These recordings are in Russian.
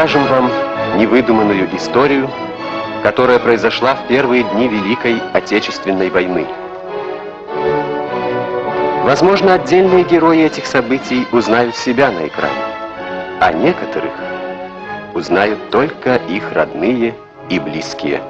расскажем вам невыдуманную историю, которая произошла в первые дни Великой Отечественной войны. Возможно, отдельные герои этих событий узнают себя на экране, а некоторых узнают только их родные и близкие.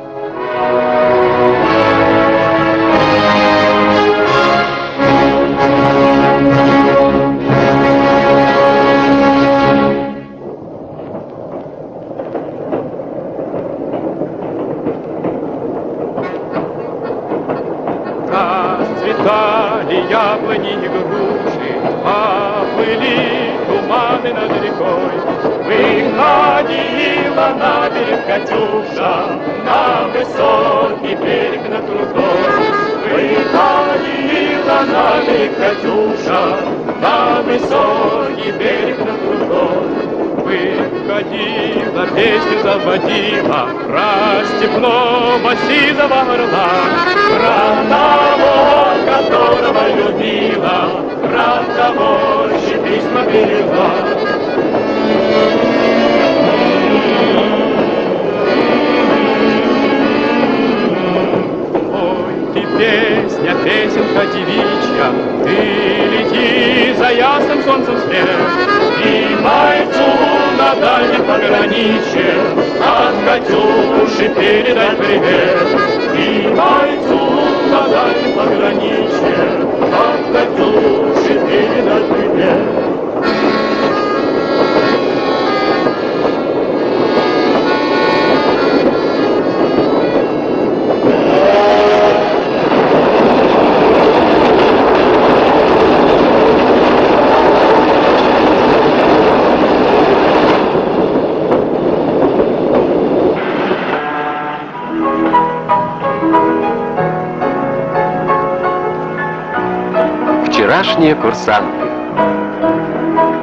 Вчерашние курсанты.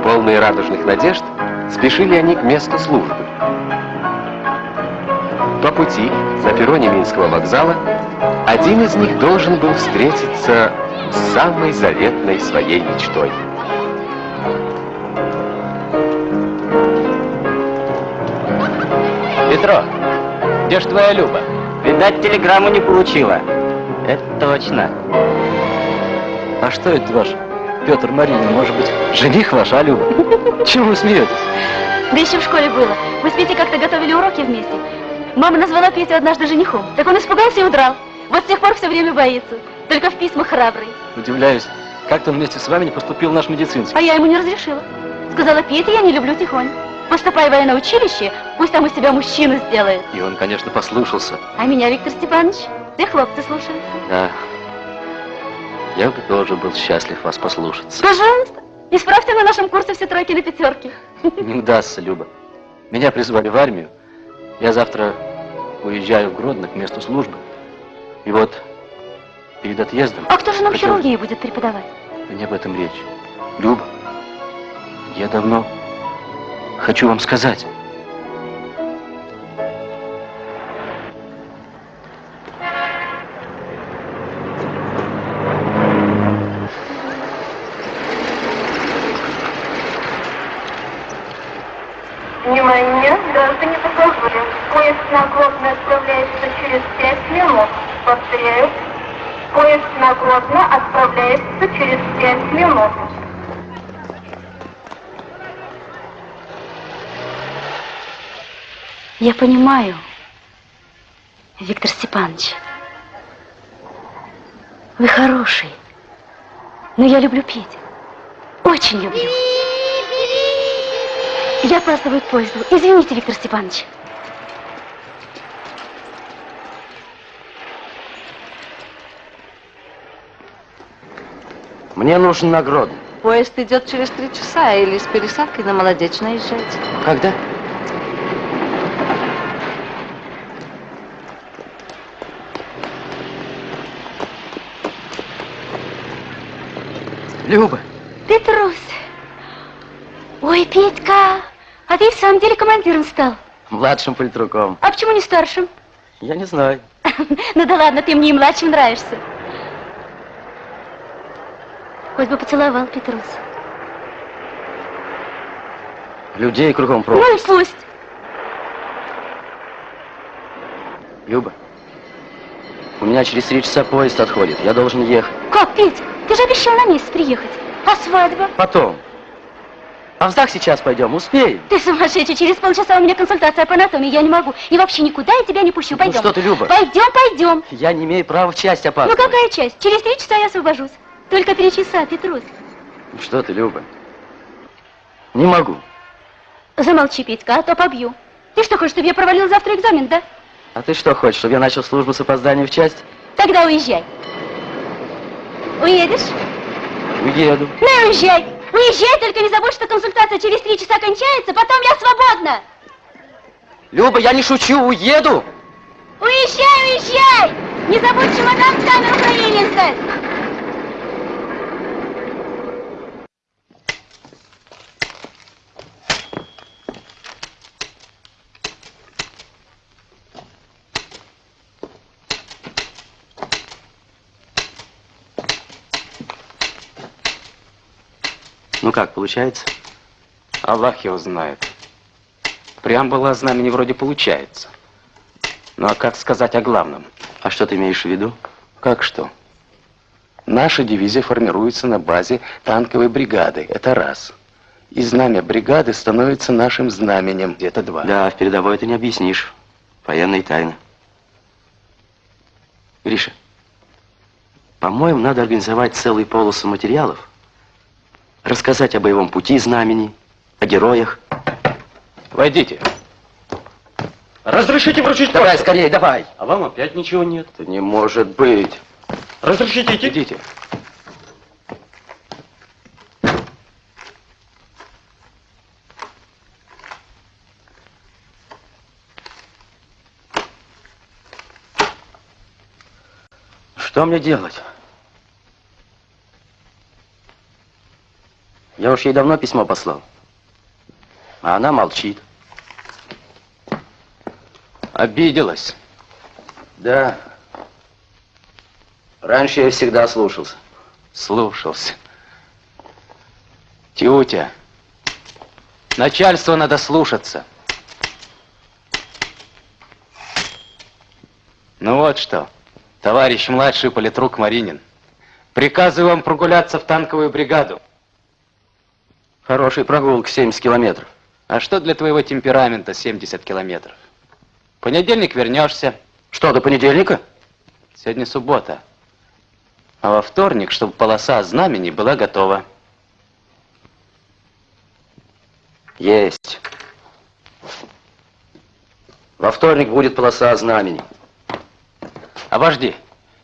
Полные радужных надежд, спешили они к месту службы. По пути на перроне Минского вокзала один из них должен был встретиться с самой заветной своей мечтой. Петро, где ж твоя Люба? Видать, телеграмму не получила. Это точно. А что это ваш Петр Марина? Может быть, жених ваш, а, Люба? Чего вы смеетесь? Да еще в школе было. Мы с Петей как-то готовили уроки вместе. Мама назвала Петю однажды женихом. Так он испугался и удрал. Вот с тех пор все время боится. Только в письмах храбрый. Удивляюсь, как-то он вместе с вами не поступил в наш медицинский. А я ему не разрешила. Сказала, Петя, я не люблю тихонь. Поступай в военное училище, пусть там из себя мужчину сделает. И он, конечно, послушался. А меня, Виктор Степанович, все хлопцы слушаются. Да. Я бы тоже был счастлив вас послушаться. Пожалуйста, исправьте на нашем курсе все тройки на пятерки. Не удастся, Люба. Меня призвали в армию. Я завтра уезжаю в Гродно к месту службы. И вот перед отъездом... А кто же нам хотел... хирургии будет преподавать? Не об этом речь. Люба, я давно хочу вам сказать. Я понимаю, Виктор Степанович. Вы хороший. Но я люблю Петю. Очень люблю. Я опаздываю к поезду. Извините, Виктор Степанович. Мне нужен нагрод. Поезд идет через три часа, или с пересадкой на Молодечно езжайте. Когда? Люба. Петрус. Ой, Петька, а ты в самом деле командиром стал. Младшим политруком. А почему не старшим? Я не знаю. ну да ладно, ты мне и младшим нравишься. Хоть бы поцеловал, Петрус. Людей кругом пропасть. Ну и пусть. Люба, у меня через три часа поезд отходит. Я должен ехать. Как, Петя? Ты же обещал на месяц приехать. А свадьба? Потом. А в ЗАГС сейчас пойдем, успеем. Ты сумасшедший, через полчаса у меня консультация по анатомии, я не могу. И вообще никуда я тебя не пущу, Ну пойдем. что ты, Люба? Пойдем, пойдем. Я не имею права в часть Ну опаздывать. какая часть? Через три часа я освобожусь. Только три часа, Петрус. Ну Что ты, Люба? Не могу. Замолчи, Петька, а то побью. Ты что, хочешь, чтобы я провалил завтра экзамен, да? А ты что хочешь, чтобы я начал службу с опозданием в часть? Тогда уезжай. Уедешь? Уеду. Ну уезжай. Уезжай, только не забудь, что консультация через три часа кончается, потом я свободна. Люба, я не шучу, уеду! Уезжай, уезжай! Не забудь чемодан в камеру хранения Ну как, получается? Аллах его знает. Преамбула знамени вроде получается. Ну а как сказать о главном? А что ты имеешь в виду? Как что? Наша дивизия формируется на базе танковой бригады. Это раз. И знамя бригады становится нашим знаменем. Это два. Да, в передовой это не объяснишь. Военные тайны. Гриша, по-моему, надо организовать целый полосу материалов, рассказать о боевом пути знамени, о героях. Войдите. Разрешите вручить Давай, почту? скорее, давай. А вам опять ничего нет. Это не может быть. Разрешите идти? Идите. Что мне делать? Я уж ей давно письмо послал. А она молчит. Обиделась. Да. Раньше я всегда слушался. Слушался. Тютя, начальство надо слушаться. Ну вот что, товарищ младший политрук Маринин, приказываю вам прогуляться в танковую бригаду. Хороший прогулка, 70 километров. А что для твоего темперамента 70 километров? В понедельник вернешься, Что, до понедельника? сегодня суббота. А во вторник, чтобы полоса знамени была готова. Есть. Во вторник будет полоса знамени. Обожди.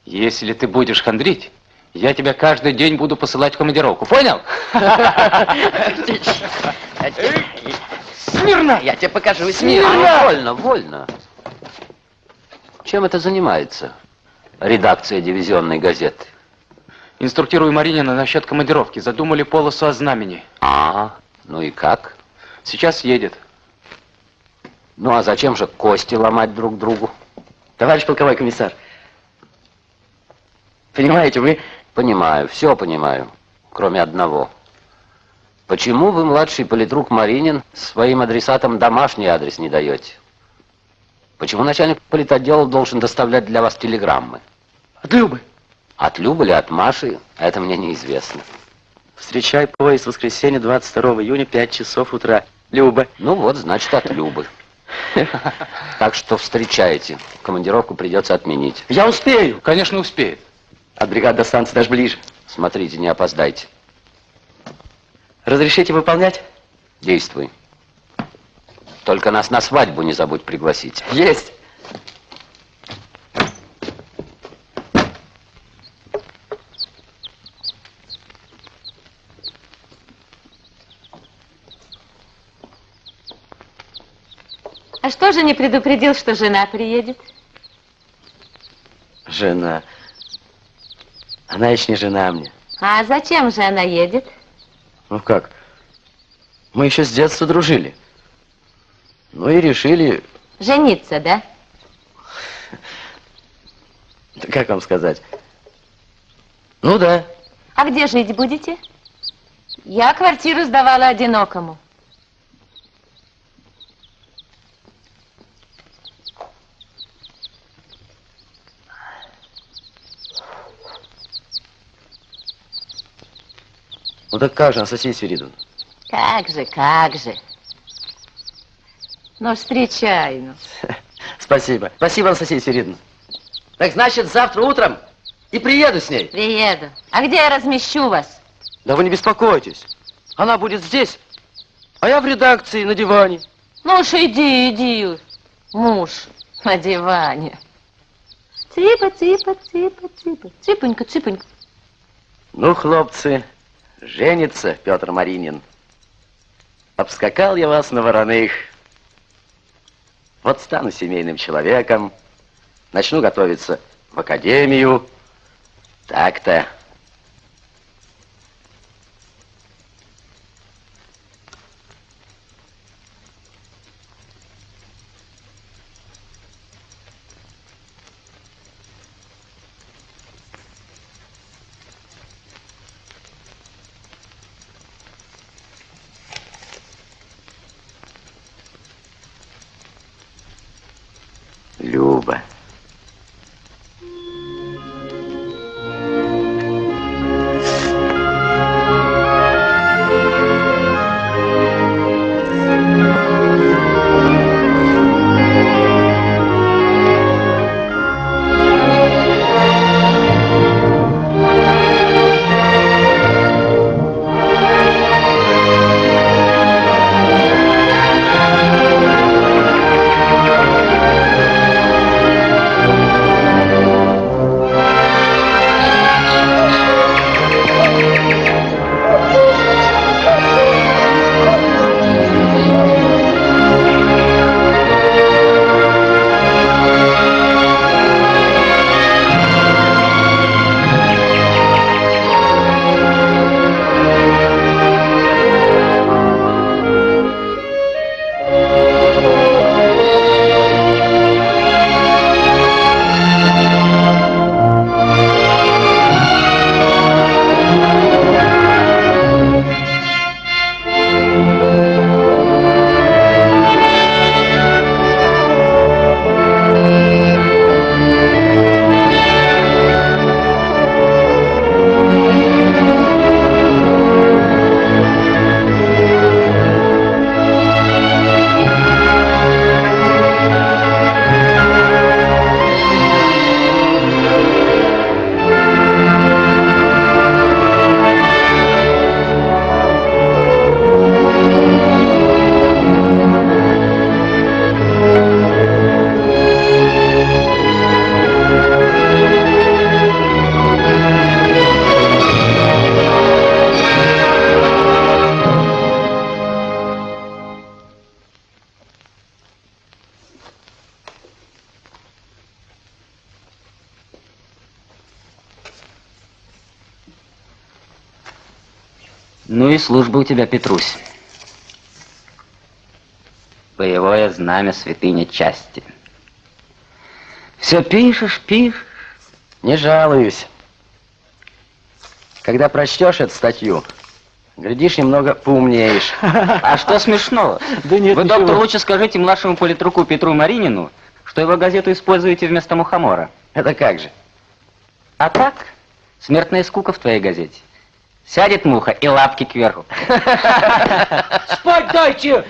Если ты будешь хандрить, я тебя каждый день буду посылать в командировку. Понял? Смирно! Я тебе покажу. Смирно! Вольно, вольно. Чем это занимается? Редакция дивизионной газеты. Инструктирую Маринина насчет командировки. Задумали полосу о знамени. А, ну и как? Сейчас едет. Ну а зачем же кости ломать друг другу? Товарищ полковой комиссар, понимаете, мы... Понимаю, все понимаю, кроме одного. Почему вы, младший политрук Маринин, своим адресатам домашний адрес не даете? Почему начальник политотдела должен доставлять для вас телеграммы? От Любы. От Любы или от Маши, это мне неизвестно. Встречай поезд в воскресенье 22 июня, 5 часов утра. Люба. Ну вот, значит, от Любы. Так что встречайте. Командировку придется отменить. Я успею. Конечно, успеет. От бригады до станции даже ближе. Смотрите, не опоздайте. Разрешите выполнять? Действуй. Только нас на свадьбу не забудь пригласить. Есть. А что же не предупредил, что жена приедет? Жена. Она еще не жена мне. А зачем же она едет? Ну как? Мы еще с детства дружили. Ну и решили, Жениться, да? да как вам сказать? Ну да. А где жить будете? Я квартиру сдавала одинокому. Ну так как же, Анастасия Свиридовна? Как же, как же. Ну, встречай, ну. Спасибо. Спасибо, Анастасия Свиридовна. Так значит, завтра утром и приеду с ней. Приеду. А где я размещу вас? Да вы не беспокойтесь. Она будет здесь, а я в редакции на диване. Ну уж иди, иди, муж на диване. Цыпа, цыпа, цыпа, цыпа, цыпонька, цыпонька. Ну, хлопцы, женится Петр Маринин. Обскакал я вас на вороных. Вот стану семейным человеком, начну готовиться в академию. Так-то. Служба у тебя, Петрусь. Боевое знамя святыня части. Все пишешь, пишешь. Не жалуюсь. Когда прочтешь эту статью, глядишь, немного поумнеешь. А что смешного? Да нет, Вы, доктор, лучше скажите младшему политруку Петру Маринину, что его газету используете вместо мухомора. Это как же? А так, смертная скука в твоей газете. Сядет муха и лапки кверху. Спать дайте!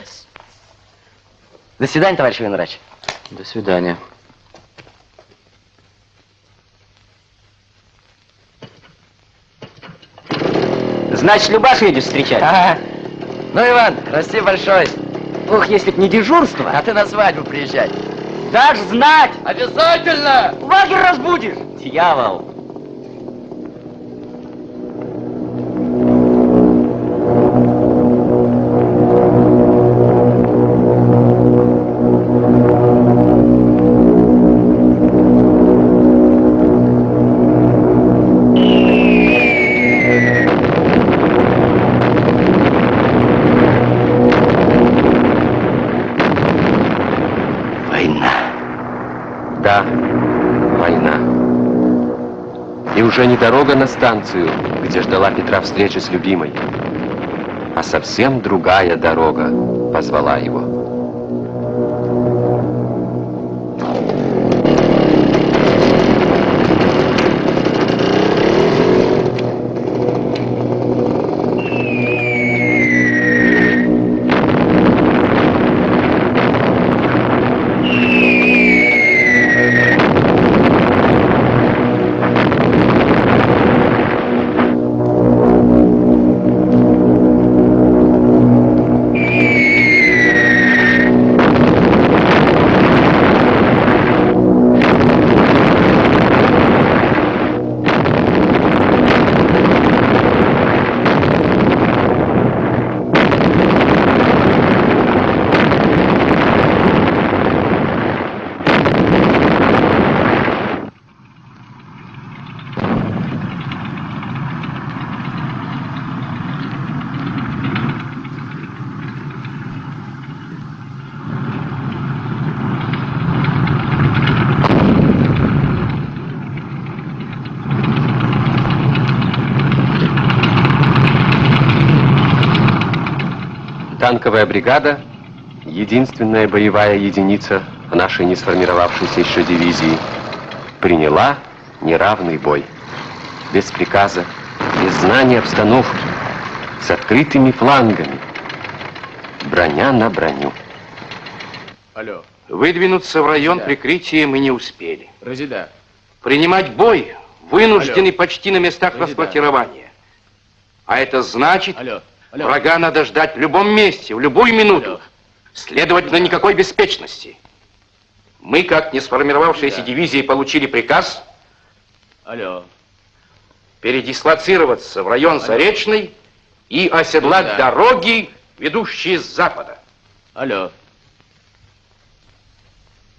До свидания, товарищ врач. До свидания. Значит, Любашу едешь встречать? Ага. Ну, Иван, расти большой. Ух, если б не дежурство. А ты на свадьбу приезжай. Дашь знать! Обязательно! Лагерь разбудишь! Дьявол! Да, война. И уже не дорога на станцию, где ждала Петра встречи с любимой, а совсем другая дорога позвала его. Танковая бригада, единственная боевая единица нашей не сформировавшейся еще дивизии, приняла неравный бой. Без приказа, без знания обстановки, с открытыми флангами. Броня на броню. Алло. Выдвинуться в район Да. прикрытия мы не успели. Разида. Принимать бой вынуждены Алло. почти на местах Разида. расквартирования. А это значит, Алло. Алло. врага надо ждать в любом месте, в любую минуту. Алло. Следовательно, никакой беспечности. Мы, как не сформировавшиеся Да. дивизии, получили приказ Алло. передислоцироваться в район Алло. Заречный и оседлать Да. дороги, ведущие с запада. Алло.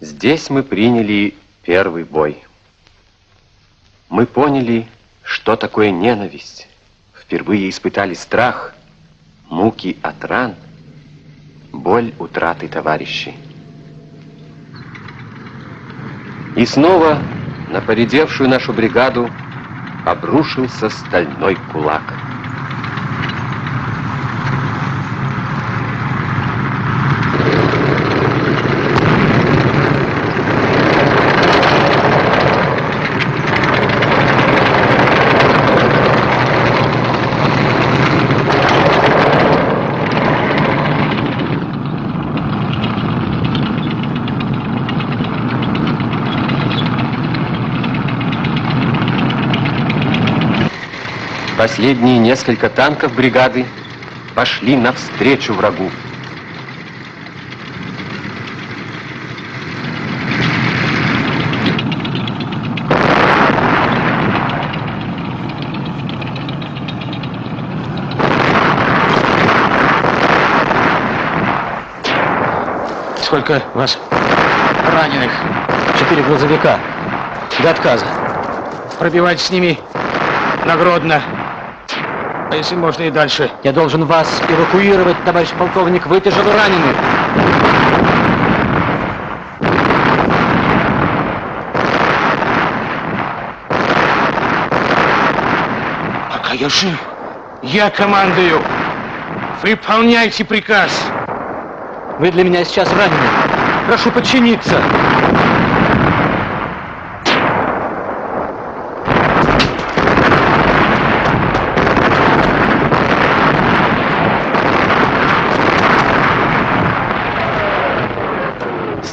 Здесь мы приняли первый бой. Мы поняли, что такое ненависть. Впервые испытали страх, муки от ран, боль утраты товарищей. И снова на поредевшую нашу бригаду обрушился стальной кулак. Последние несколько танков бригады пошли навстречу врагу. Сколько вас раненых? Четыре грузовика. До отказа. Пробивайтесь с ними на Гродно. А если можно и дальше? Я должен вас эвакуировать, товарищ полковник. Вы тяжело ранены. Пока я жив, я командую. Выполняйте приказ. Вы для меня сейчас ранены. Прошу подчиниться.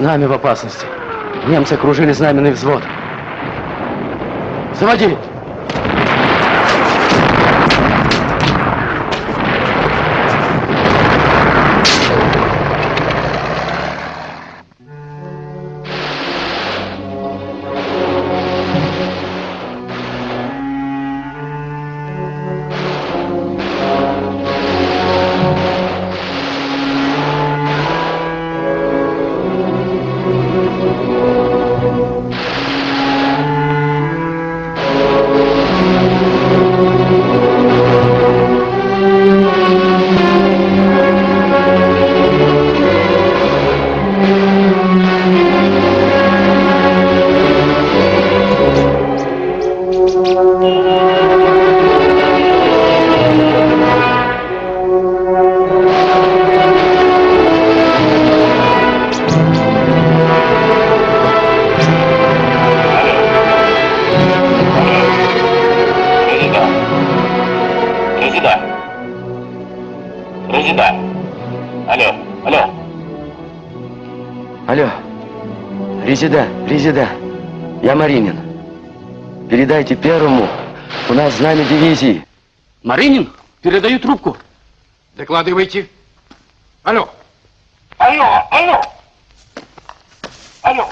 Знамя в опасности. Немцы окружили знаменный взвод. Заводи! Резида, Резида. Я Маринин. Передайте первому. У нас знамя дивизии. Маринин, передаю трубку. Докладывайте. Алло. Алло, алло. Алло.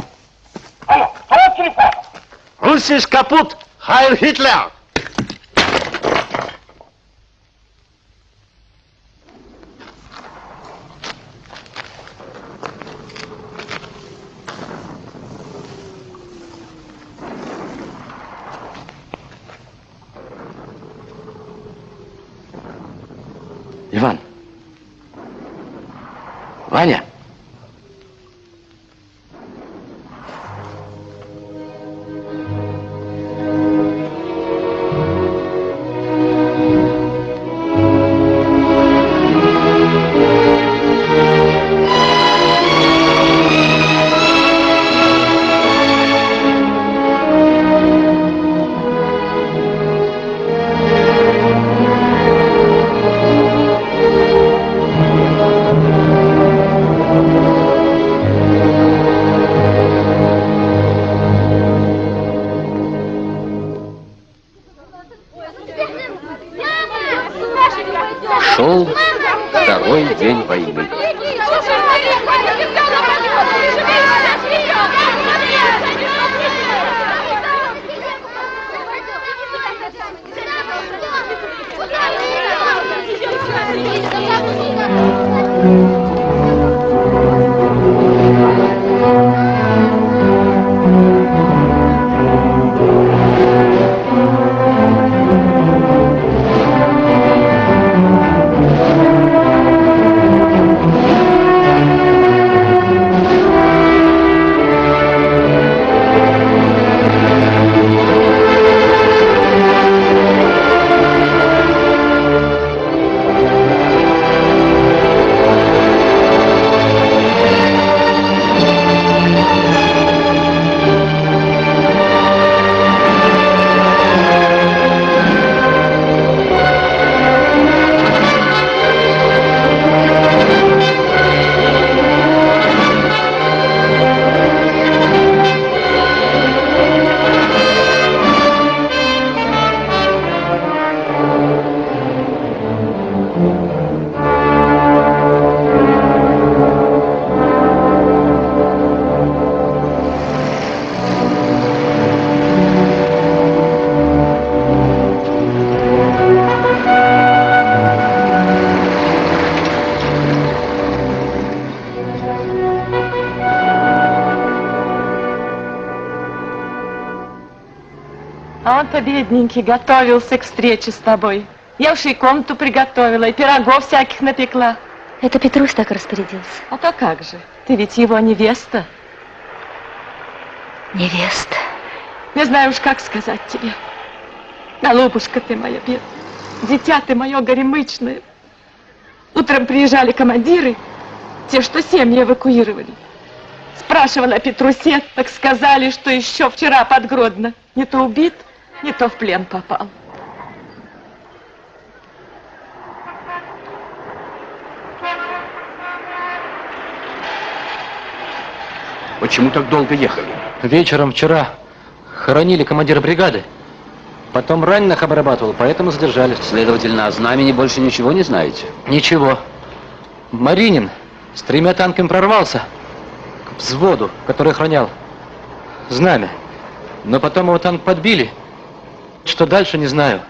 Алло. Вот телефон. Руссиш капут, Хайль Гитлер. Иван. Ваня. Бедненький, готовился к встрече с тобой. Я уж и комнату приготовила, и пирогов всяких напекла. Это Петрусь так распорядился. А то как же? Ты ведь его невеста. Невеста. Не знаю уж, как сказать тебе. Голубушка ты моя бедная, дитя ты мое горемычное. Утром приезжали командиры, те, что семьи эвакуировали. Спрашивала о Петрусе, так сказали, что еще вчера под Гродно. Не то убит, не то в плен попал. Почему так долго ехали? Вечером вчера хоронили командира бригады. Потом раненых обрабатывал, поэтому задержались. Следовательно, о знамени больше ничего не знаете? Ничего. Маринин с тремя танками прорвался к взводу, который охранял знамя. Но потом его танк подбили. Что дальше, не знаю.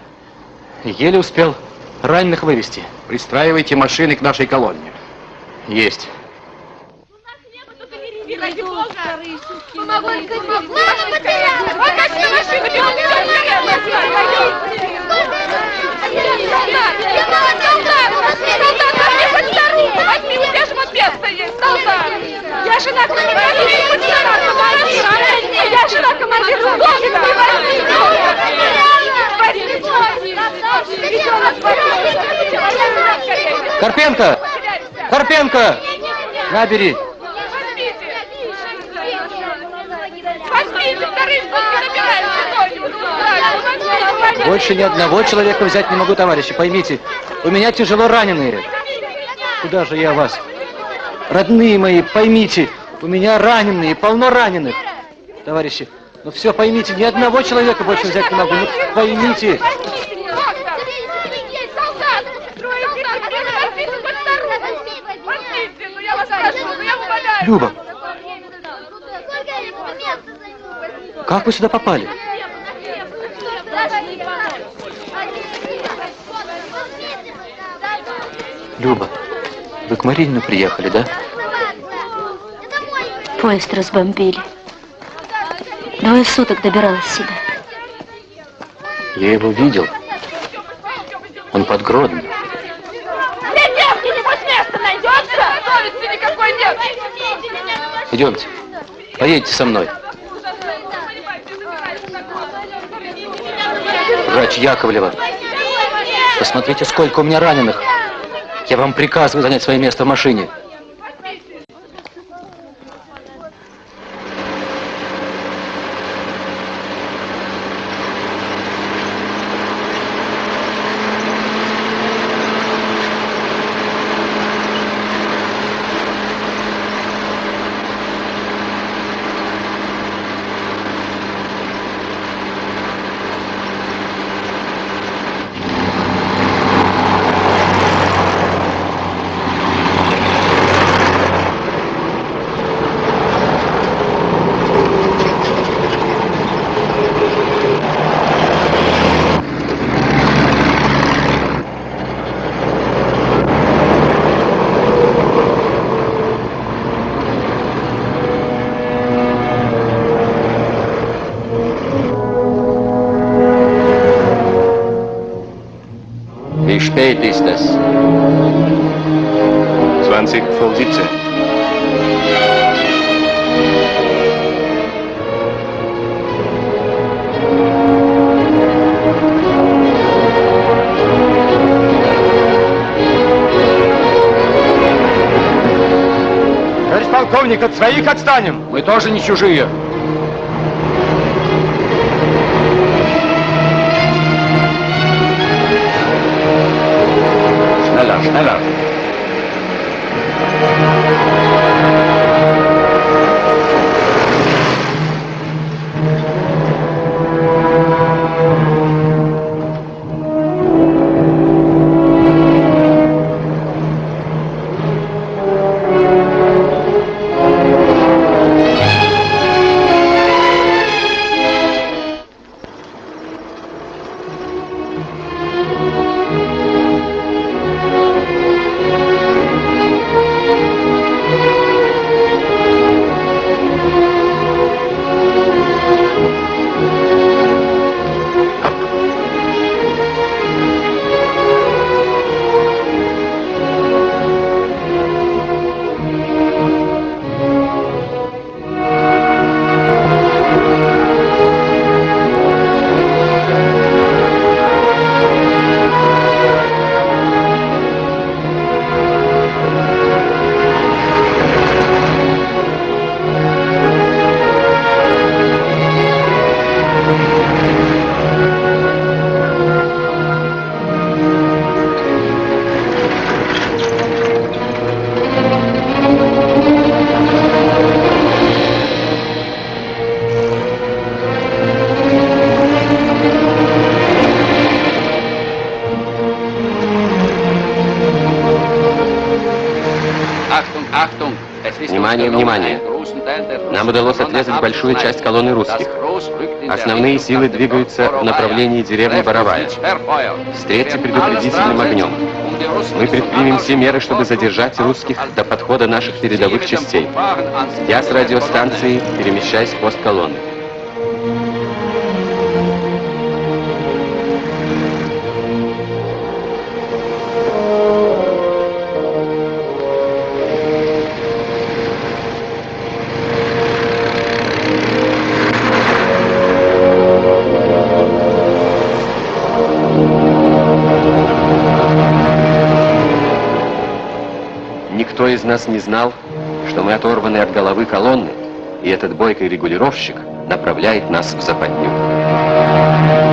Еле успел раненых вывести. Пристраивайте машины к нашей колонне. Есть. Возьми место есть, солдат! Я жена командира! Я жена командира! Карпенко! Карпенко! Набери! Больше ни одного человека взять не могу, товарищи, поймите. У меня тяжело раненые. Куда же я вас? Родные мои, поймите, у меня раненые, полно раненых. Товарищи, ну все поймите, ни одного человека больше взять не могу. Ну поймите. Люба, как вы сюда попали? Люба, вы к Маринину приехали, да? Поезд разбомбили. Двое суток добиралась сюда. Я его видел. Он под Гродно. Для девки нибудь место найдется? Совести никакой нет! Идемте. Поедете со мной. Врач Яковлева. Посмотрите, сколько у меня раненых. Я вам приказываю занять свое место в машине. Полковник, от своих отстанем. Мы тоже не чужие. Schneller, schneller. Большую часть колонны русских. Основные силы двигаются в направлении деревни Боровая. Встретьте предупредительным огнем. Мы предпримем все меры, чтобы задержать русских до подхода наших передовых частей. Я с радиостанции перемещаюсь в пост колонны. Никто из нас не знал, что мы оторваны от головы колонны, и этот бойкий регулировщик направляет нас в западню.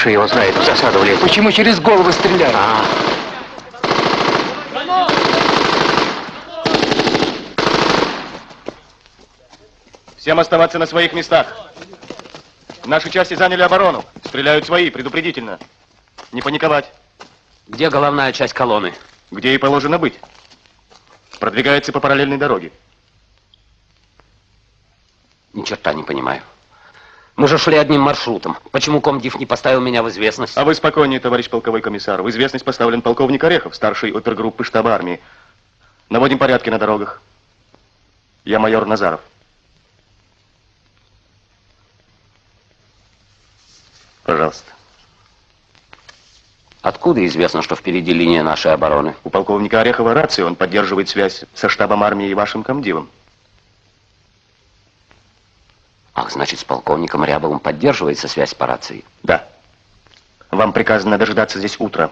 Леша его знает, в засаду влез. Почему через голову стреляют? А. Всем оставаться на своих местах. Наши части заняли оборону. Стреляют свои, предупредительно. Не паниковать. Где головная часть колонны? Где и положено быть. Продвигается по параллельной дороге. Ни черта не понимаю. Мы же шли одним маршрутом. Почему комдив не поставил меня в известность? А вы спокойнее, товарищ полковой комиссар. В известность поставлен полковник Орехов, старший опергруппы штаба армии. Наводим порядки на дорогах. Я майор Назаров. Пожалуйста. Откуда известно, что впереди линия нашей обороны? У полковника Орехова рация, он поддерживает связь со штабом армии и вашим комдивом. Ах, значит, с полковником Рябовым поддерживается связь по рации? Да. Вам приказано дожидаться здесь утра.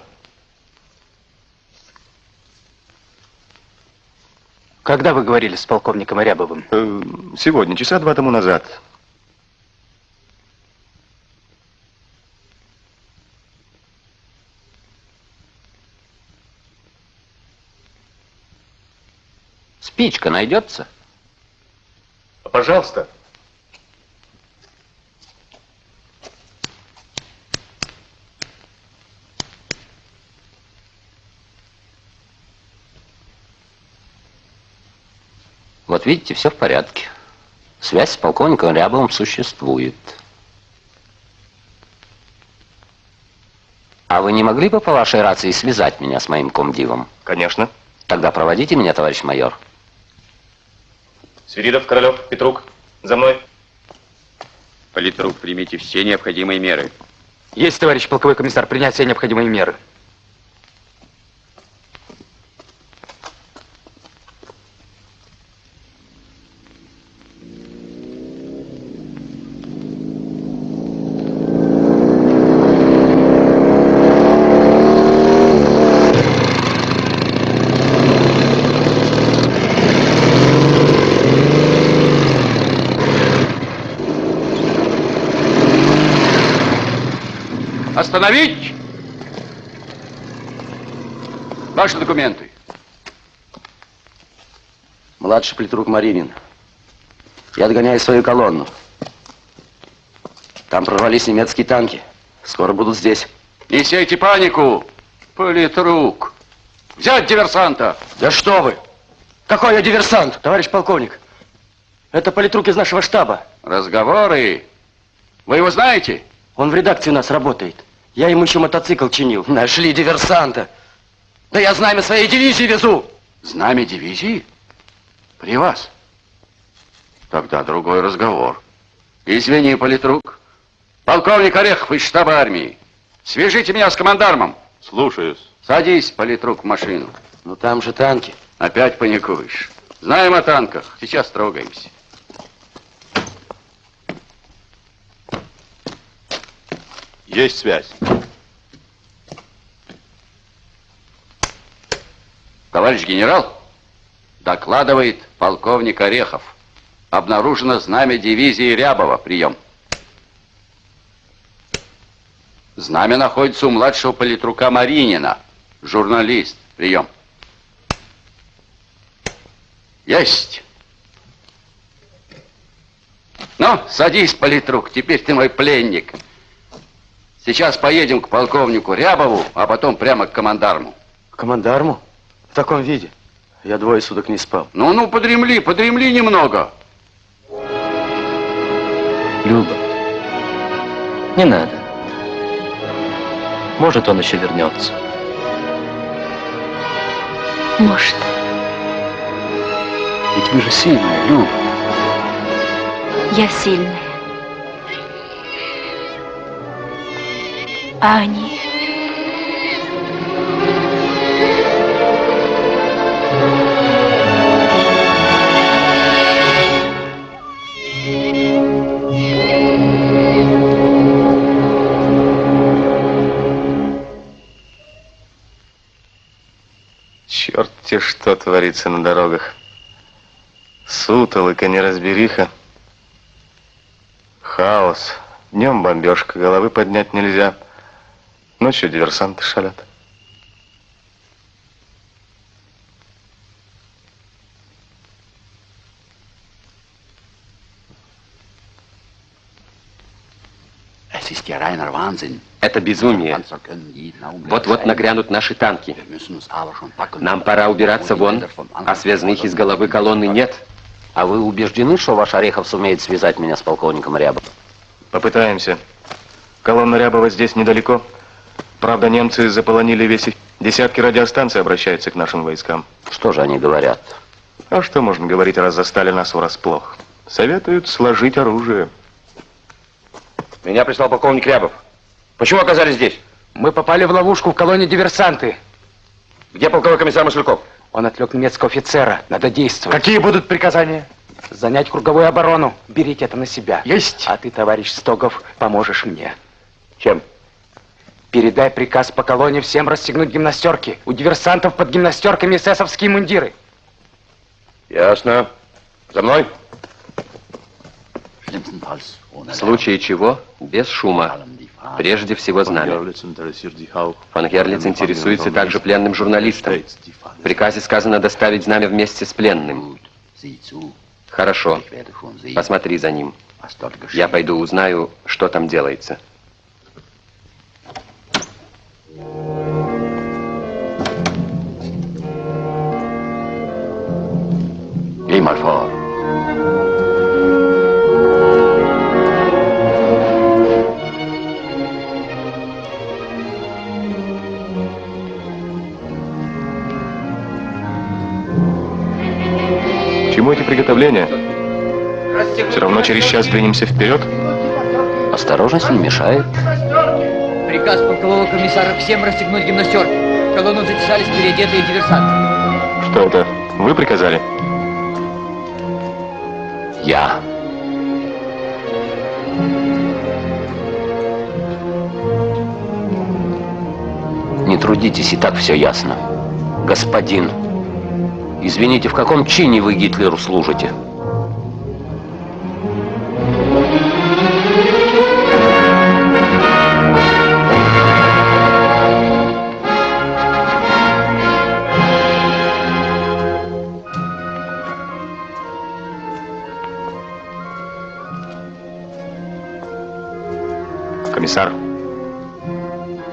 Когда вы говорили с полковником Рябовым? Э, сегодня, часа два тому назад. Спичка найдется? Пожалуйста. Вот видите, все в порядке. Связь с полковником Рябовым существует. А вы не могли бы по вашей рации связать меня с моим комдивом? Конечно. Тогда проводите меня, товарищ майор. Свиридов, Королев, Петрук, за мной. Политрук, примите все необходимые меры. Есть, товарищ полковой комиссар, принять все необходимые меры. Остановить! Ваши документы. Младший политрук Маринин. Я догоняю свою колонну. Там прорвались немецкие танки. Скоро будут здесь. Не сейте панику, политрук. Взять диверсанта. Да что вы! Какой я диверсант, товарищ полковник? Это политрук из нашего штаба. Разговоры. Вы его знаете? Он в редакции у нас работает. Я ему еще мотоцикл чинил. Нашли диверсанта. Да я знамя своей дивизии везу. Знамя дивизии? При вас? Тогда другой разговор. Извини, политрук. Полковник Орехов из штаба армии. Свяжите меня с командармом. Слушаюсь. Садись, политрук, в машину. Ну там же танки. Опять паникуешь. Знаем о танках. Сейчас трогаемся. Есть связь. Товарищ генерал, докладывает полковник Орехов. Обнаружено знамя дивизии Рябова. Прием. Знамя находится у младшего политрука Маринина. Журналист. Прием. Есть. Ну, садись, политрук, теперь ты мой пленник. Сейчас поедем к полковнику Рябову, а потом прямо к командарму. К командарму? В таком виде? Я двое суток не спал. Ну-ну, подремли, подремли немного. Люба, не надо. Может, он еще вернется. Может. Ведь вы же сильная, Люба. Я сильная. А они... Черт те что творится на дорогах. Сутолока, неразбериха. Хаос. Днем бомбежка, головы поднять нельзя. Ночью диверсанты шалят. Это безумие. Вот-вот нагрянут наши танки. Нам пора убираться вон, а связных из головы колонны нет. А вы убеждены, что ваш Орехов сумеет связать меня с полковником Рябовым? Попытаемся. Колонна Рябова здесь недалеко. Правда, немцы заполонили весь... Десятки радиостанций обращаются к нашим войскам. Что же они говорят? А что можно говорить, раз застали нас врасплох? Советуют сложить оружие. Меня прислал полковник Рябов. Почему оказались здесь? Мы попали в ловушку в колонии диверсанты. Где полковой комиссар Машляков? Он отвлек немецкого офицера. Надо действовать. Какие будут приказания? Занять круговую оборону. Берите это на себя. Есть. А ты, товарищ Стогов, поможешь мне. Чем? Передай приказ по колонии всем расстегнуть гимнастерки. У диверсантов под гимнастерками эсэсовские мундиры. Ясно. За мной. В случае чего, без шума. Прежде всего знамя. Фон Герлиц интересуется также пленным журналистом. В приказе сказано доставить знамя вместе с пленным. Хорошо. Посмотри за ним. Я пойду узнаю, что там делается. Geh mal vor. Чему эти приготовления? Все равно через час двинемся вперед. Осторожность не мешает. Приказ полкового комиссара всем расстегнуть гимнастерки. В колонну затесались переодетые диверсанты. Что это? Вы приказали? Я. Не трудитесь, и так все ясно. Господин, извините, в каком чине вы Гитлеру служите?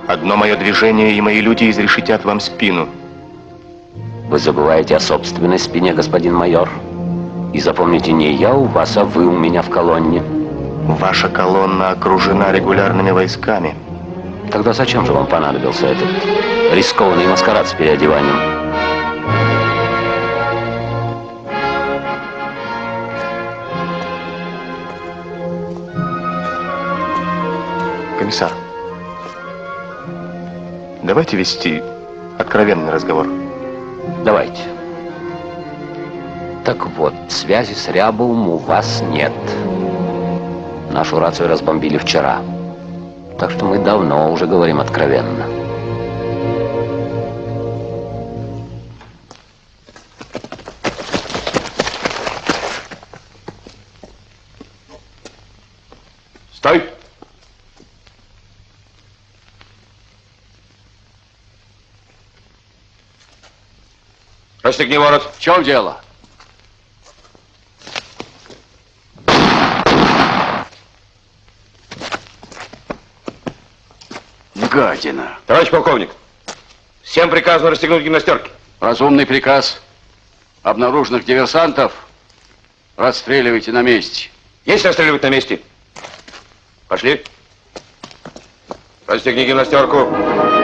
Одно мое движение, и мои люди изрешетят вам спину. Вы забываете о собственной спине, господин майор. И запомните, не я у вас, а вы у меня в колонне. Ваша колонна окружена регулярными войсками. Тогда зачем же вам понадобился этот рискованный маскарад с переодеванием? Комиссар, давайте вести откровенный разговор. Давайте. Так вот, связи с Рябовым у вас нет. Нашу рацию разбомбили вчера. Так что мы давно уже говорим откровенно. Стой! Расстегни ворот. В чем дело? Гадина. Товарищ полковник, всем приказано расстегнуть гимнастерки. Разумный приказ. Обнаруженных диверсантов расстреливайте на месте. Есть расстреливать на месте? Пошли. Расстегни гимнастерку.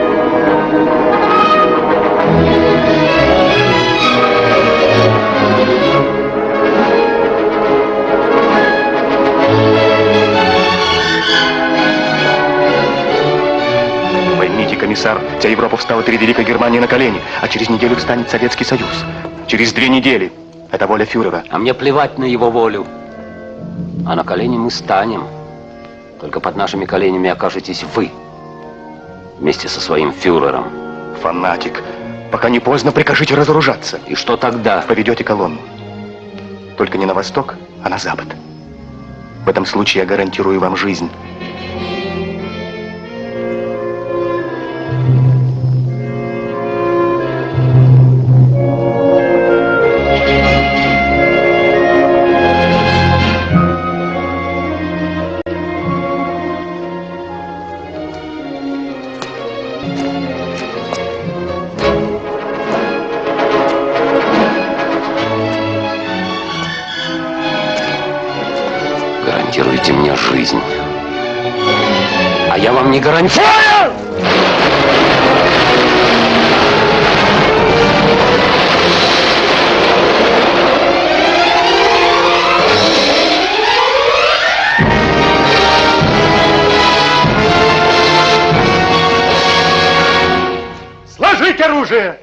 Комиссар, вся Европа встала перед Великой Германией на колени, а через неделю встанет Советский Союз. Через две недели. Это воля фюрера. А мне плевать на его волю. А на колени мы станем. Только под нашими коленями окажетесь вы. Вместе со своим фюрером. Фанатик. Пока не поздно, прикажите разоружаться. И что тогда? Поведете колонну. Только не на восток, а на запад. В этом случае я гарантирую вам жизнь. Гарантируете мне жизнь. А я вам не гарантирую. Сложить оружие!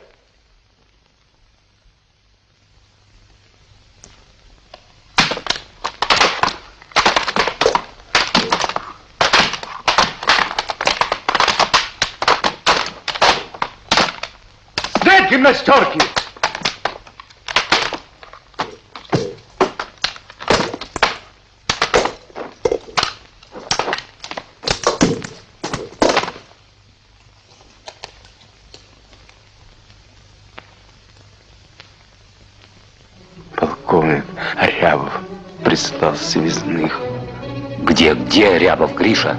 Гимнастерки! Полковник Рябов прислал связных. Где, где Рябов, Гриша?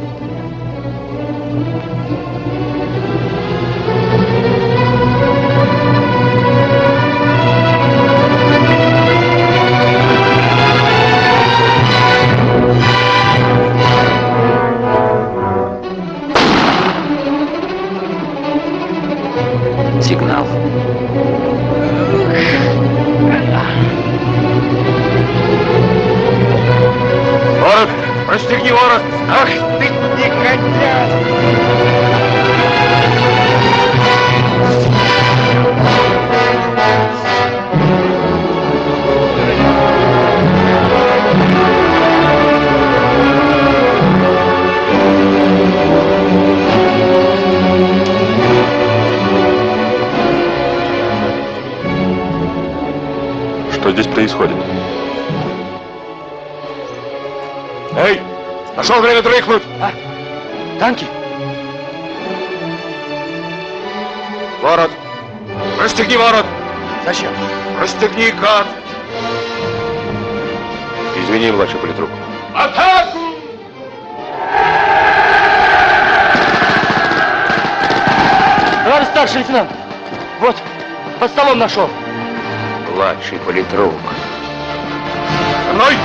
Расстегни ворот! Зачем? Расстегни, гад! Извини, младший политрук. Атаку! Товарищ старший лейтенант, вот, под столом нашел. Младший политрук. За мной!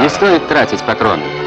Не стоит тратить патроны.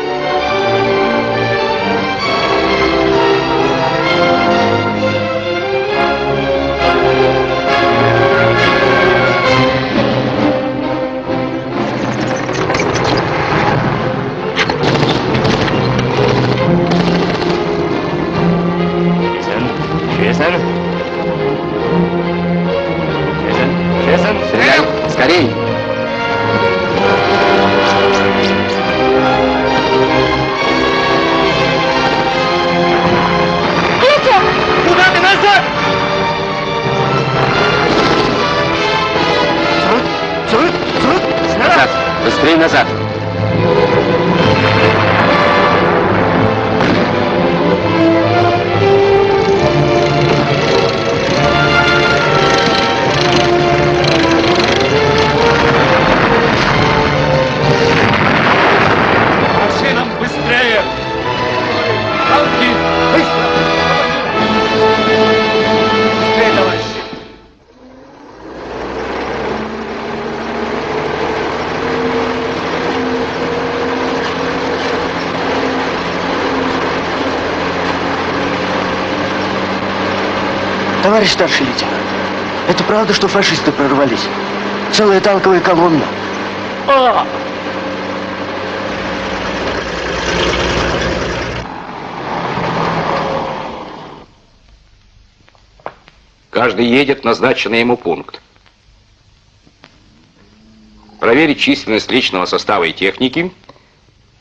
Товарищ старший лейтенант, это правда, что фашисты прорвались? Целая танковая колонна. А! Каждый едет в назначенный ему пункт. Проверить численность личного состава и техники,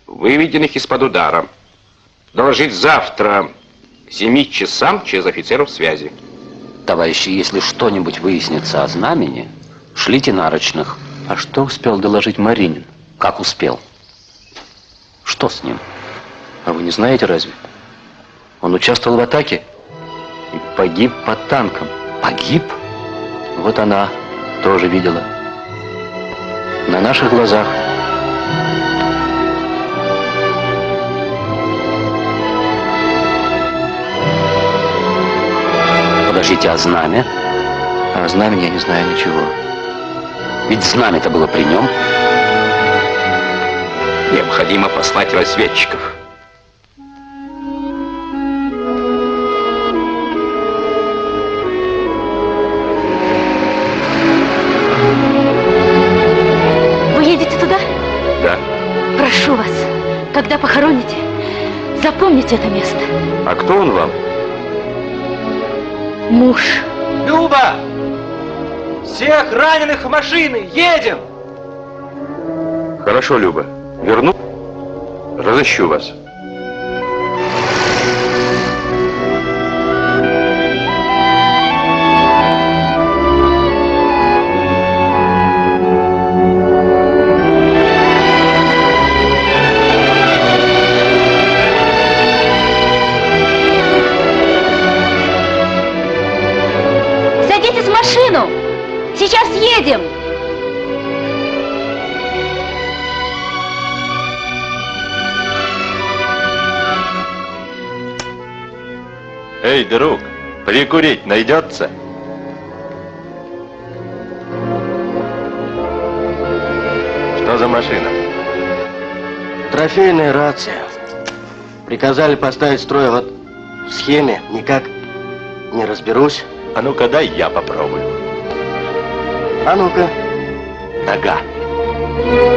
выведенных из-под удара. Доложить завтра к 7 часам через офицеров связи. Товарищи, если что-нибудь выяснится о знамени, шлите нарочных. А что успел доложить Маринин? Как успел? Что с ним? А вы не знаете разве? Он участвовал в атаке и погиб под танком. Погиб? Вот она тоже видела. На наших глазах. Подождите, а знамя? А о знамени я не знаю ничего. Ведь знамя-то было при нем. Необходимо послать разведчиков. Муж. Люба! Всех раненых в машины! Едем! Хорошо, Люба. Верну? Разыщу вас. Эй, друг, прикурить найдется? Что за машина? Трофейная рация. Приказали поставить строй, вот в схеме никак не разберусь. А ну-ка дай я попробую. А ну-ка. Нога.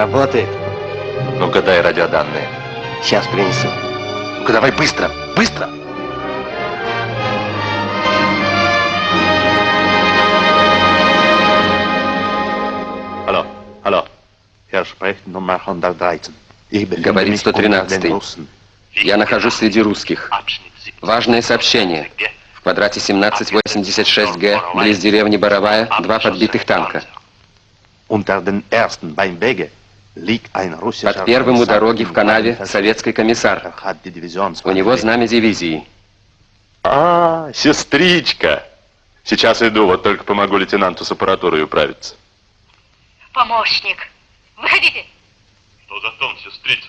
Работает. Ну-ка дай радиоданные. Сейчас принесу. Ну-ка давай быстро, быстро. Hallo, hallo. Hier spricht Nummer 113. Ich befinde Говорит mich unter den 113. Russen. Я нахожусь среди русских. Важное сообщение. В квадрате 1786Г, близ деревни Боровая, два подбитых танка. Unter den ersten beim Wege Под первым у дороги в канаве советский комиссар. У него знамя дивизии. А, сестричка. Сейчас иду, вот только помогу лейтенанту с аппаратурой управиться. Помощник. Выходите. Что за тон, сестрица?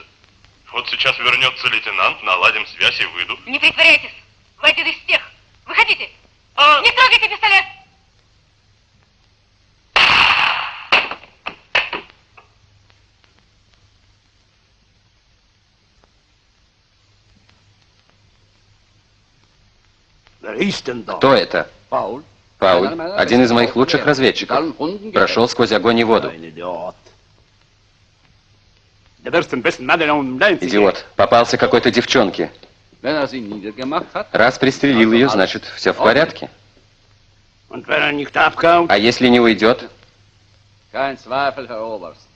Вот сейчас вернется лейтенант, наладим связь и выйду. Не притворяйтесь. Вы один из тех. Выходите. Не трогайте пистолет. Кто это? Пауль. Один из моих лучших разведчиков. Прошел сквозь огонь и воду. Идиот, попался какой-то девчонке. Раз пристрелил ее, значит, все в порядке. А если не уйдет?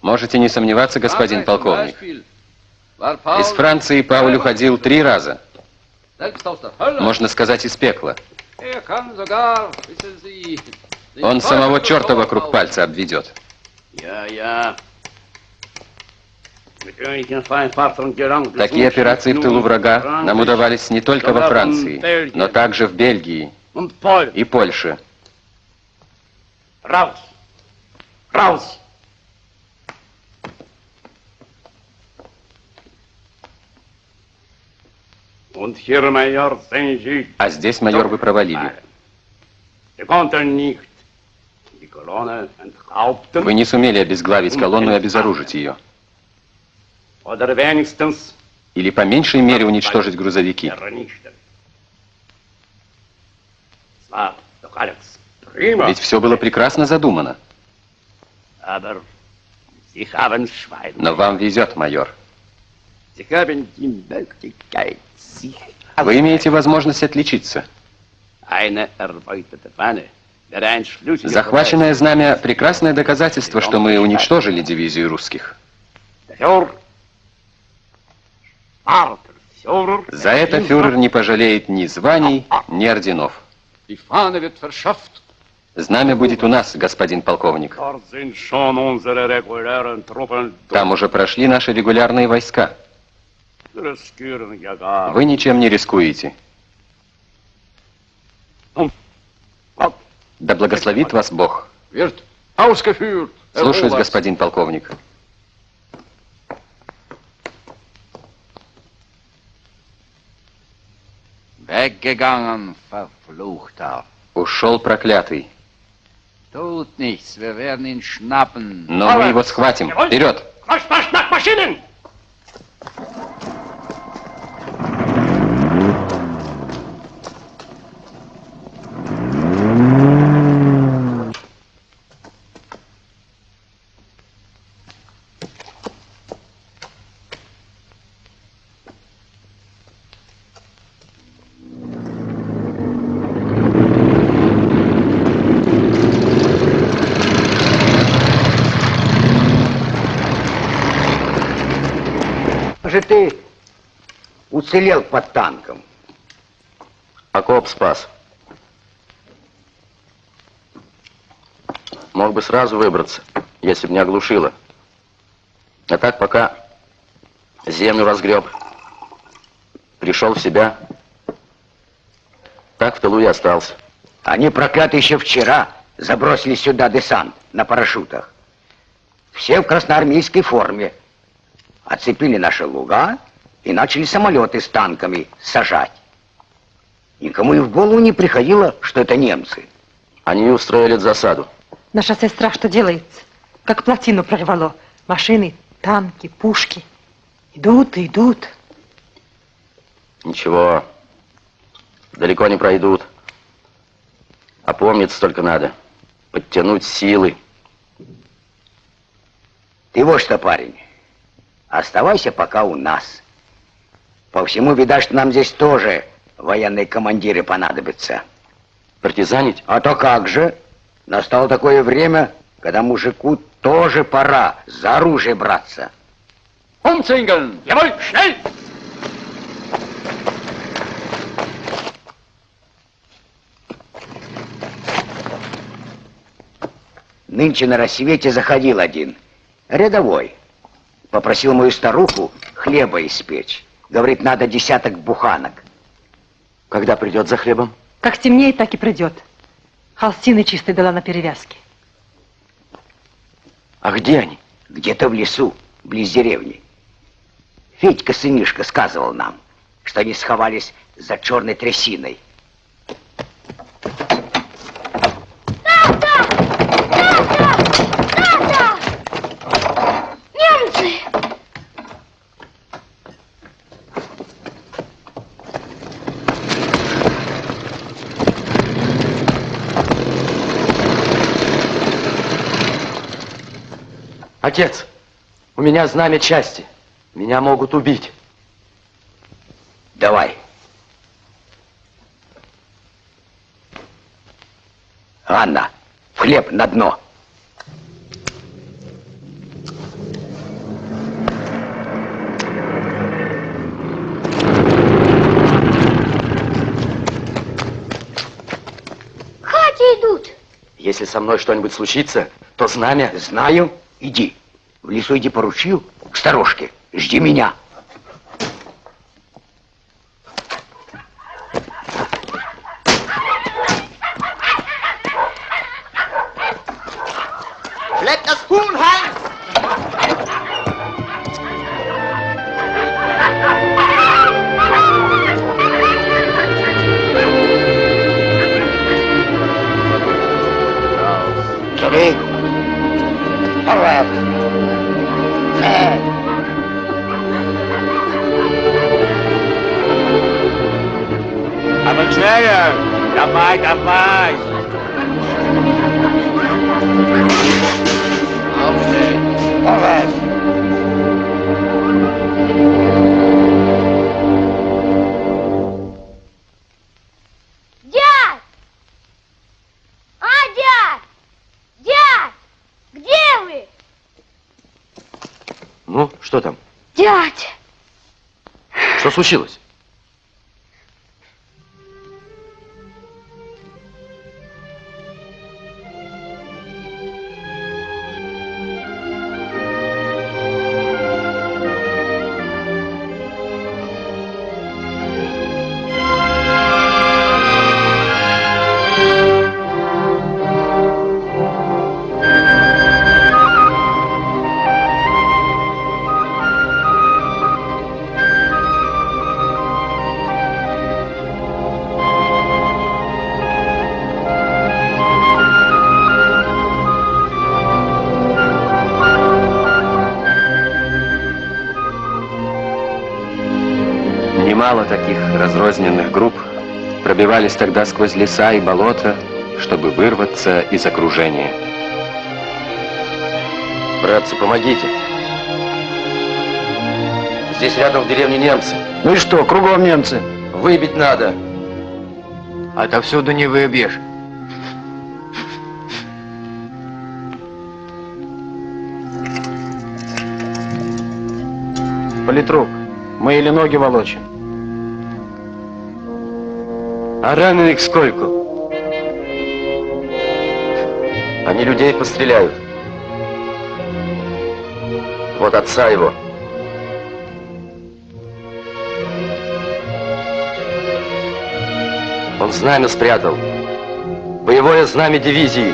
Можете не сомневаться, господин полковник. Из Франции Пауль уходил три раза. Можно сказать, из пекла. Он самого черта вокруг пальца обведет. Такие операции в тылу врага нам удавались не только во Франции, но также в Бельгии и Польше. Раус! Раус! А здесь, майор, вы провалили. Вы не сумели обезглавить колонну и обезоружить ее. Или по меньшей мере уничтожить грузовики. Ведь все было прекрасно задумано. Но вам везет, майор. Вы имеете возможность отличиться. Захваченное знамя – прекрасное доказательство, что мы уничтожили дивизию русских. За это фюрер не пожалеет ни званий, ни орденов. Знамя будет у нас, господин полковник. Там уже прошли наши регулярные войска. Вы ничем не рискуете. Да благословит вас Бог. Слушаюсь, господин полковник. Ушел проклятый. Но мы его схватим. Вперед! Уцелел под танком? Окоп спас. Мог бы сразу выбраться, если бы не оглушило. А так пока землю разгреб, пришел в себя, так в тылу и остался. Они проклятые еще вчера забросили сюда десант на парашютах. Все в красноармейской форме. Оцепили наши луга и начали самолеты с танками сажать. Никому и в голову не приходило, что это немцы. Они устроили засаду. На шоссе страх что делается? Как плотину прорвало. Машины, танки, пушки. Идут и идут. Ничего, далеко не пройдут. Опомниться только надо. Подтянуть силы. Ты вот что, парень, оставайся пока у нас. По всему, видать, что нам здесь тоже военные командиры понадобятся. Партизанить? А то как же? Настало такое время, когда мужику тоже пора за оружие браться. Umzingeln! Jawohl, schnell! Нынче на рассвете заходил один, рядовой. Попросил мою старуху хлеба испечь. Говорит, надо десяток буханок. Когда придет за хлебом? Как темнеет, так и придет. Холстины чистой дала на перевязке. А где они? Где-то в лесу, близ деревни. Федька сынишка сказывал нам, что они сховались за черной трясиной. Немцы! Отец, у меня знамя части. Меня могут убить. Давай. Анна, в хлеб на дно. Если со мной что-нибудь случится, то знамя... Знаю. Иди. В лесу иди по к сторожке. Жди меня. Что пробивались тогда сквозь леса и болота, чтобы вырваться из окружения. Братцы, помогите. Здесь рядом в деревне немцы. Ну и что, кругом немцы? Выбить надо. Отовсюду не выбьешь. Политрук, мы или ноги волочим? А раненых сколько? Они людей постреляют. Вот отца его. Он знамя спрятал. Боевое знамя дивизии.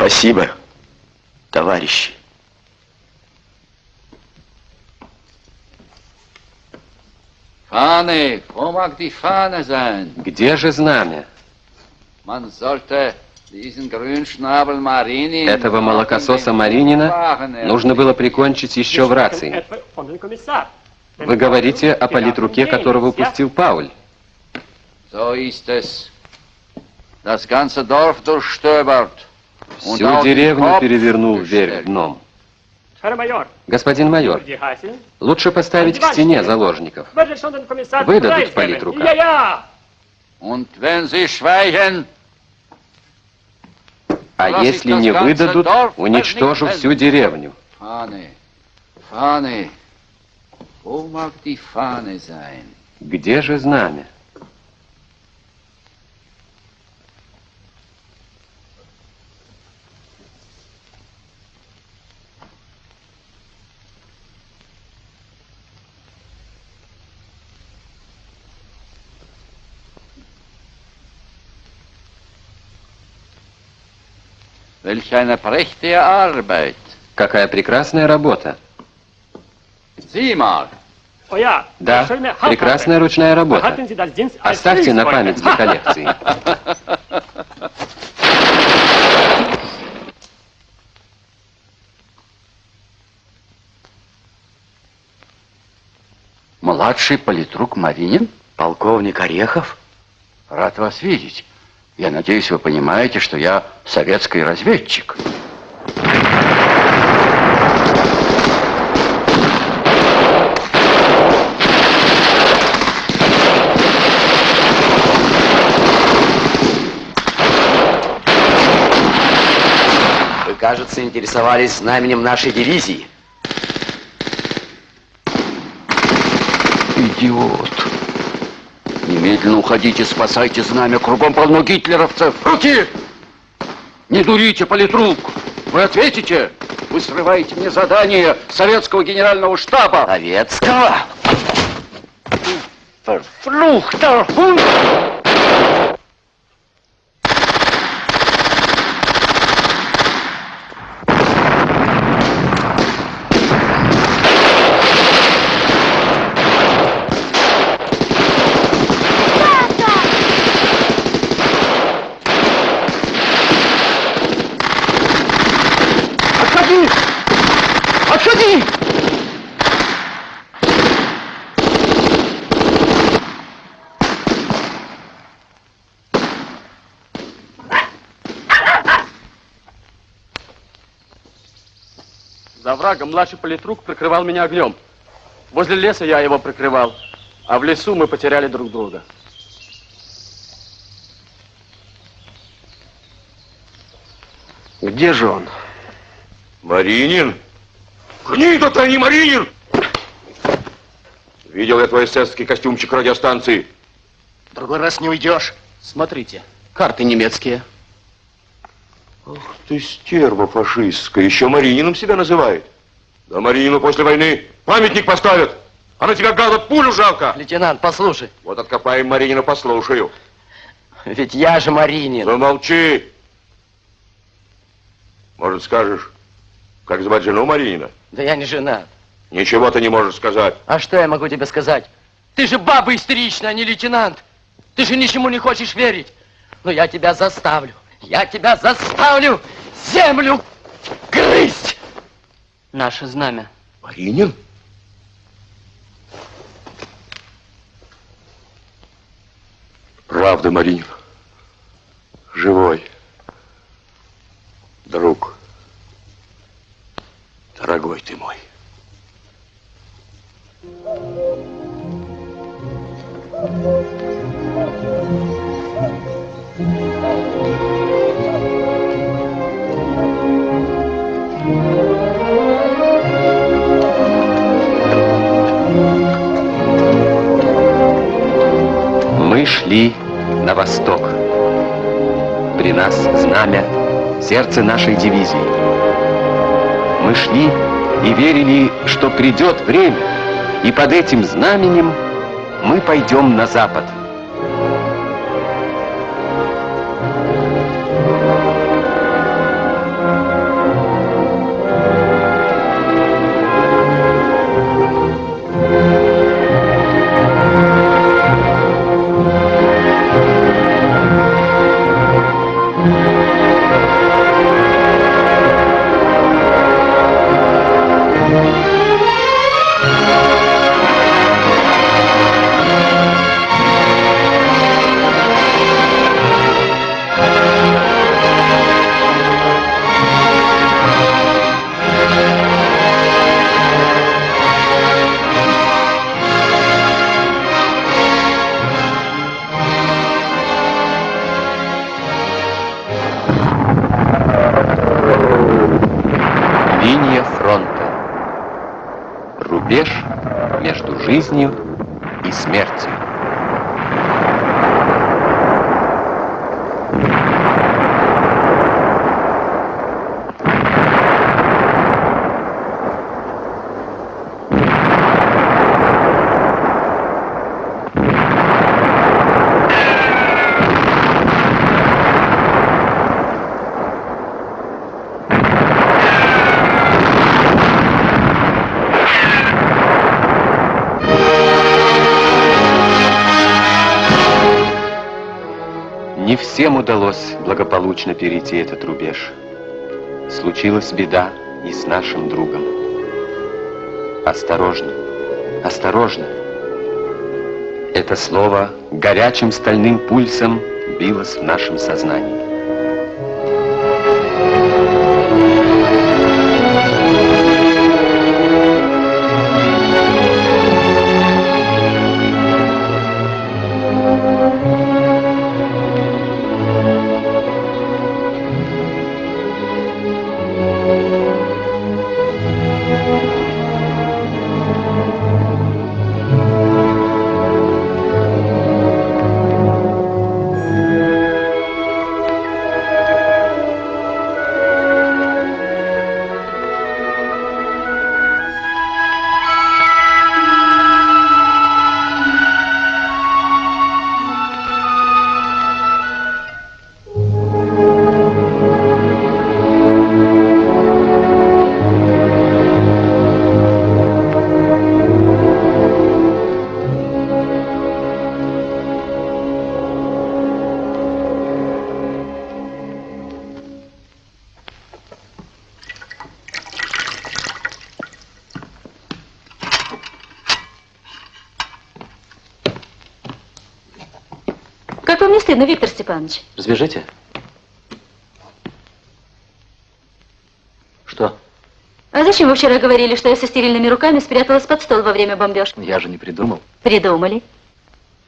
Спасибо, товарищи. Fahne, wo mag die Fahne sein? Где же знамя? Этого молокососа Маринина нужно было прикончить еще в рации. Вы говорите о политруке, которого упустил Пауль. Всю деревню перевернул вверх дном. Господин майор, лучше поставить к стене заложников. Выдадут политрука. А если не выдадут, уничтожу всю деревню. Где же знамя? Welch eine prächtige Arbeit. Какая прекрасная работа. Sieh mal. Да, прекрасная ручная работа. Оставьте на память для коллекции. Младший политрук Маринин? Полковник Орехов? Рад вас видеть. Я надеюсь, вы понимаете, что я советский разведчик. Вы, кажется, интересовались знаменем нашей дивизии. Идиот. Немедленно уходите, спасайте знамя. Кругом полно гитлеровцев. Руки! Не дурите, политрук! Вы ответите? Вы срываете мне задание советского генерального штаба. Советского? Verfluchter Hund! За врагом младший политрук прикрывал меня огнем. Возле леса я его прикрывал, а в лесу мы потеряли друг друга. Где же он? Маринин? Гнида ты, а не Маринин! Видел я твой эсэсский костюмчик радиостанции. Другой раз не уйдешь. Смотрите, карты немецкие. Ах ты стерва фашистская, еще Маринином себя называет. Да Маринину после войны памятник поставят. А на тебя, гада, пулю жалко. Лейтенант, послушай. Вот откопаем Маринина, послушаю. Ведь я же Маринин. Замолчи. Может, скажешь, как звать жену Маринина? Да я не женат. Ничего ты не можешь сказать. А что я могу тебе сказать? Ты же баба истеричная, а не лейтенант. Ты же ничему не хочешь верить. Но я тебя заставлю. Я тебя заставлю землю грызть. Наше знамя. Маринин? Правда, Маринин. Живой. Друг. Дорогой ты мой. Мы шли на восток. При нас знамя, сердце нашей дивизии. Мы шли и верили, что придет время, и под этим знаменем мы пойдем на запад. Всем удалось благополучно перейти этот рубеж. Случилась беда и с нашим другом. Осторожно, осторожно. Это слово горячим стальным пульсом билось в нашем сознании. Стыдно, Виктор Степанович? Разбежите. Что? А зачем вы вчера говорили, что я со стерильными руками спряталась под стол во время бомбежки? Я же не придумал. Придумали.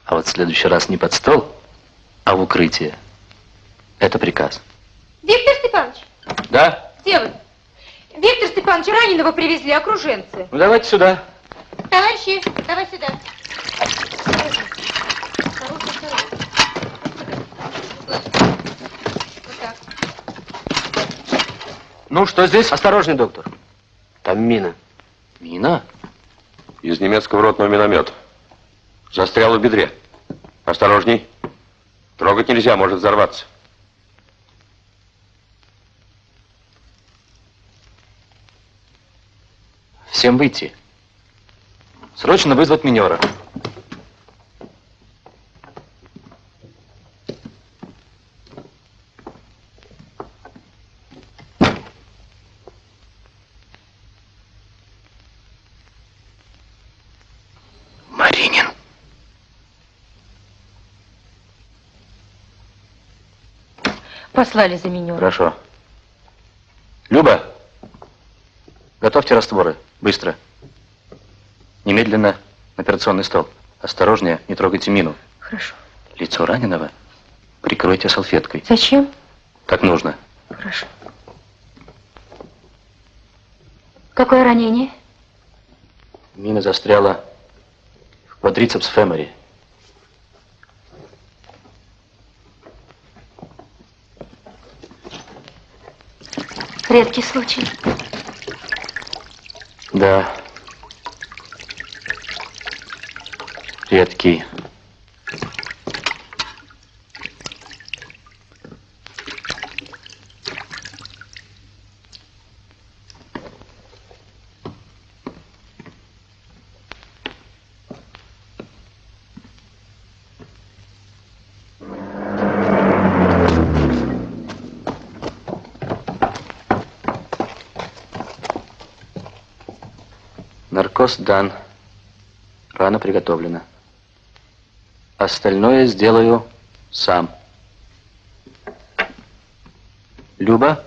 А вот в следующий раз не под стол, а в укрытие. Это приказ. Виктор Степанович, Да? где вы? Виктор Степанович, раненого привезли окруженцы. Ну давайте сюда. Товарищи, давай сюда. Ну, что здесь? Осторожней, доктор. Там мина. Мина? Из немецкого ротного миномета. Застрял в бедре. Осторожней. Трогать нельзя, может взорваться. Всем выйти. Срочно вызвать минера. Маринин. Послали за меня. Хорошо. Люба, готовьте растворы. Быстро. Немедленно на операционный стол. Осторожнее, не трогайте мину. Хорошо. Лицо раненого прикройте салфеткой. Зачем? Так нужно. Хорошо. Какое ранение? Мина застряла в квадрицепс фемори. Редкий случай. Да. Редкий. Наркоз дан. Рана приготовлена. Остальное сделаю сам. Люба?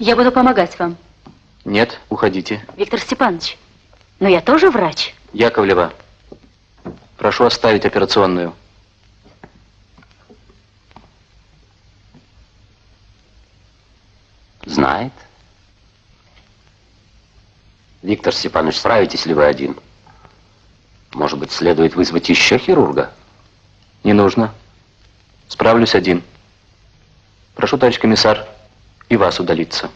Я буду помогать вам, Нет, уходите. Виктор Степанович. Но я тоже врач. Яковлева, прошу оставить операционную. Знает. Виктор Степанович, справитесь ли вы один? Может быть, следует вызвать еще хирурга? Не нужно. Справлюсь один. Прошу, товарищ комиссар, и вас удалиться.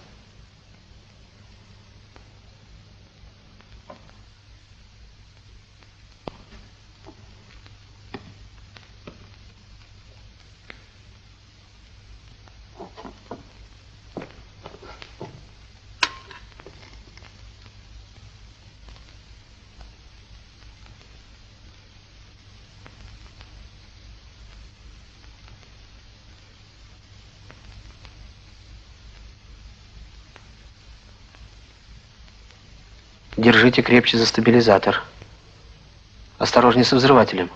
Держите крепче за стабилизатор. Осторожнее со взрывателем.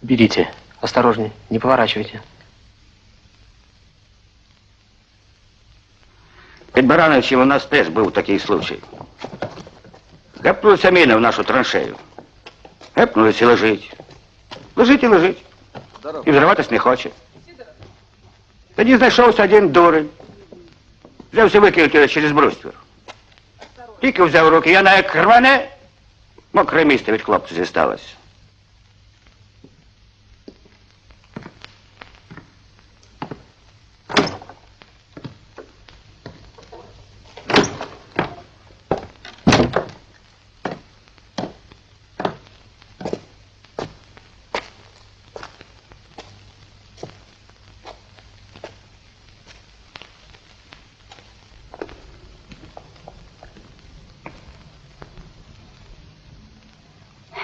Берите. Осторожнее, не поворачивайте. Під Барановичем у нас теж був такий случай. Гепнулися міни в нашу траншею. Гепнулись і лежить. Лежить і лежить. І взриватись не хоче. Тоді знайшовся один дурень. Взявся викинути його через бруствір. Тільки взяв в руки, я на як рване, мокре місце від хлопця зісталось.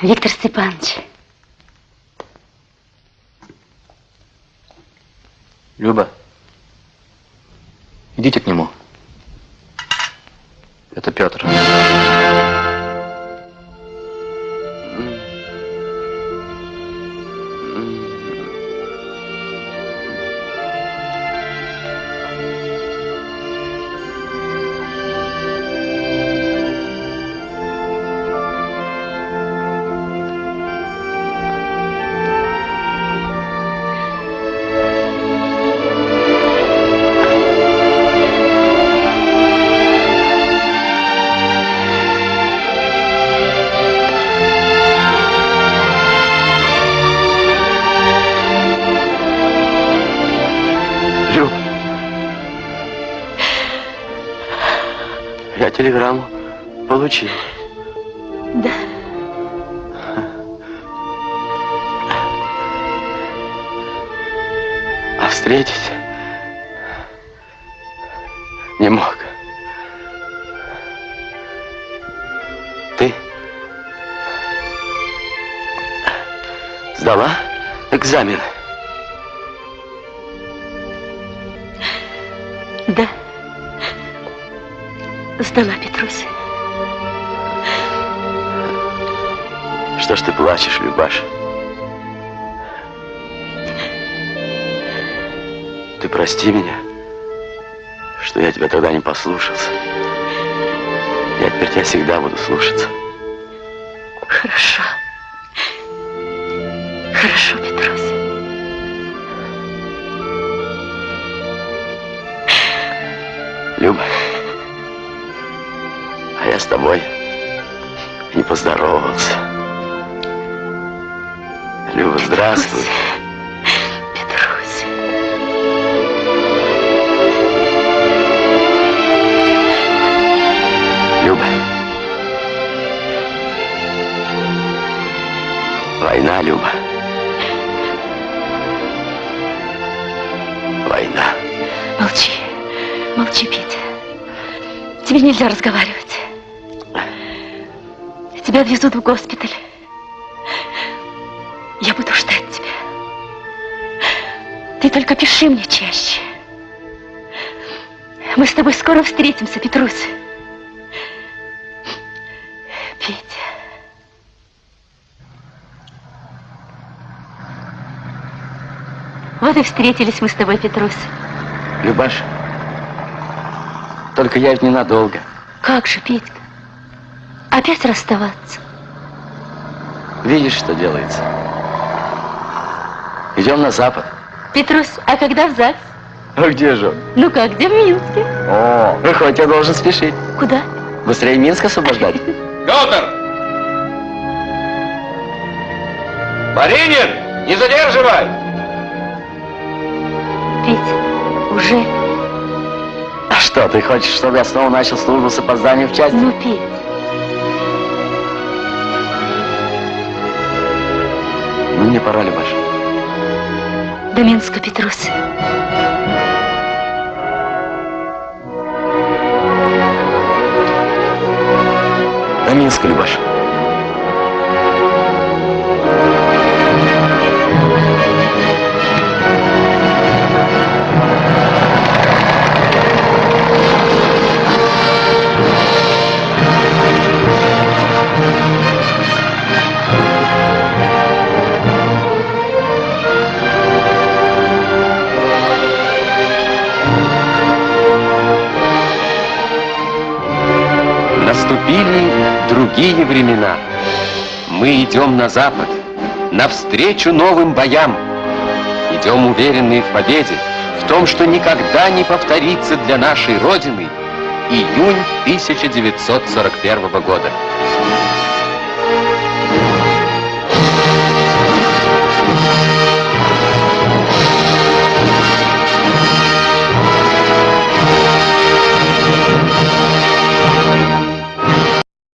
Виктор Степанович, Люба, идите к нему. Получил. Да. А встретить не мог. Ты сдала экзамен? Да. Сдала, Петрусь. Любаша? Ты прости меня, что я тебя тогда не послушался. Я теперь тебя всегда буду слушаться. Хорошо. Хорошо, Петрусь. Люба, а я с тобой не поздоровался. Люба, здравствуй. Петрусь. Люба. Война, Люба. Война. Молчи. Молчи, Петя. Тебе нельзя разговаривать. Тебя отвезут в госпиталь. Ты только пиши мне чаще. Мы с тобой скоро встретимся, Петрусь. Вот и встретились мы с тобой, Петрусь. Любаш, только я ведь ненадолго. Как же, Петька? Опять расставаться? Видишь, что делается? Идем на запад. Петрусь, а когда в ЗАГС? А где же он? Ну как, где в Минске? О, выходит, я должен спешить. Куда? Быстрее Минск освобождать. Петр! Маринин, не задерживай! Петь, уже? А что, ты хочешь, чтобы я снова начал службу с опозданием в части? Ну, Петь. Ну, мне пора, Любаш. До Минска, Петрусь. До Минска, Любаш. Наступили другие времена. Мы идем на запад, навстречу новым боям. Идем уверенные в победе, в том, что никогда не повторится для нашей Родины июнь 1941 года.